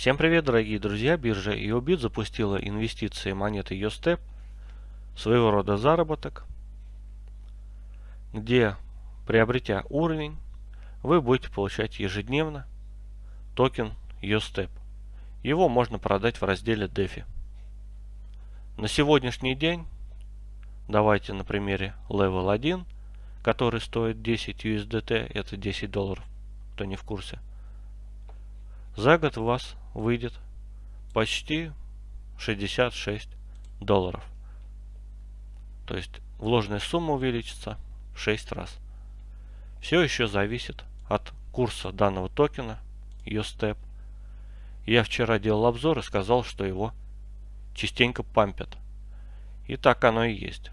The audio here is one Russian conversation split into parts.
Всем привет, дорогие друзья! Биржа EOBIT запустила инвестиции монеты YoStep, своего рода заработок, где, приобретя уровень, вы будете получать ежедневно токен YoStep. Его можно продать в разделе DeFi. На сегодняшний день, давайте на примере Level 1, который стоит 10 USDT, это 10 долларов, кто не в курсе. За год у вас выйдет почти 66 долларов. То есть вложенная сумма увеличится в 6 раз. Все еще зависит от курса данного токена YoStep. Я вчера делал обзор и сказал, что его частенько пампят. И так оно и есть.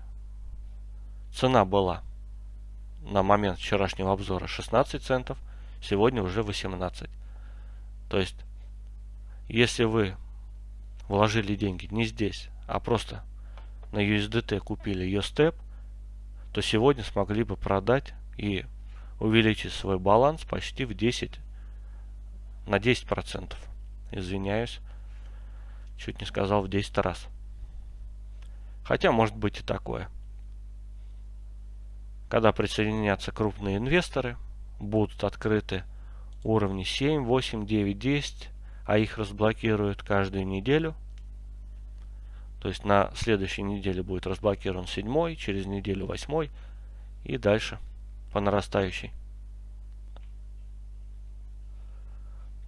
Цена была на момент вчерашнего обзора 16 центов, сегодня уже 18. То есть, если вы вложили деньги не здесь, а просто на USDT купили ее степ, то сегодня смогли бы продать и увеличить свой баланс почти в 10 на 10 процентов. Извиняюсь, чуть не сказал в 10 раз. Хотя может быть и такое. Когда присоединятся крупные инвесторы, будут открыты уровни 7, 8, 9, 10, а их разблокируют каждую неделю. То есть на следующей неделе будет разблокирован 7, через неделю 8 и дальше по нарастающей.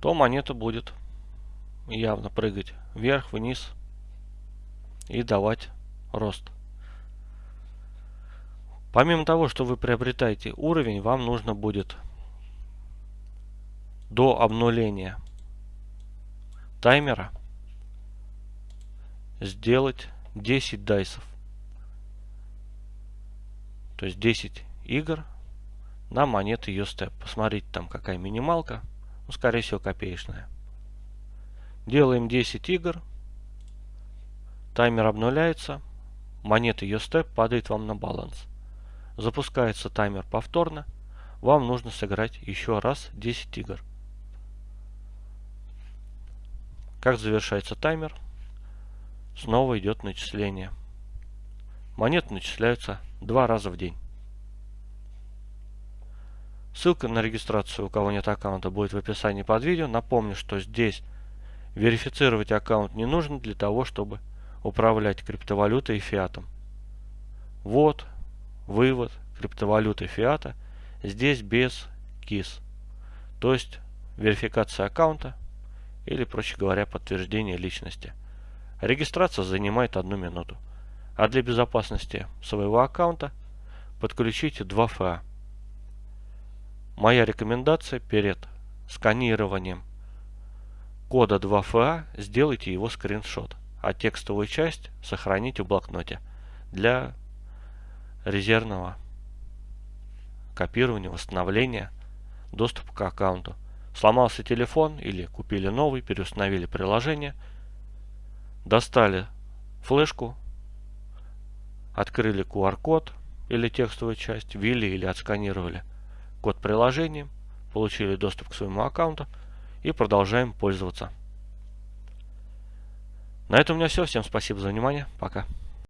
То монета будет явно прыгать вверх, вниз и давать рост. Помимо того, что вы приобретаете уровень, вам нужно будет до обнуления таймера сделать 10 дайсов. То есть 10 игр на монеты USTEP. Посмотрите там какая минималка. Ну, скорее всего копеечная. Делаем 10 игр. Таймер обнуляется. Монета USTEP падает вам на баланс. Запускается таймер повторно. Вам нужно сыграть еще раз 10 игр. Как завершается таймер, снова идет начисление. Монеты начисляются два раза в день. Ссылка на регистрацию, у кого нет аккаунта, будет в описании под видео. Напомню, что здесь верифицировать аккаунт не нужно для того, чтобы управлять криптовалютой и фиатом. Вот, вывод криптовалюты фиата здесь без KISS. То есть верификация аккаунта или, проще говоря, подтверждение личности. Регистрация занимает одну минуту. А для безопасности своего аккаунта подключите 2FA. Моя рекомендация перед сканированием кода 2FA сделайте его скриншот, а текстовую часть сохраните в блокноте для резервного копирования, восстановления доступа к аккаунту. Сломался телефон или купили новый, переустановили приложение, достали флешку, открыли QR-код или текстовую часть, ввели или отсканировали код приложения, получили доступ к своему аккаунту и продолжаем пользоваться. На этом у меня все. Всем спасибо за внимание. Пока.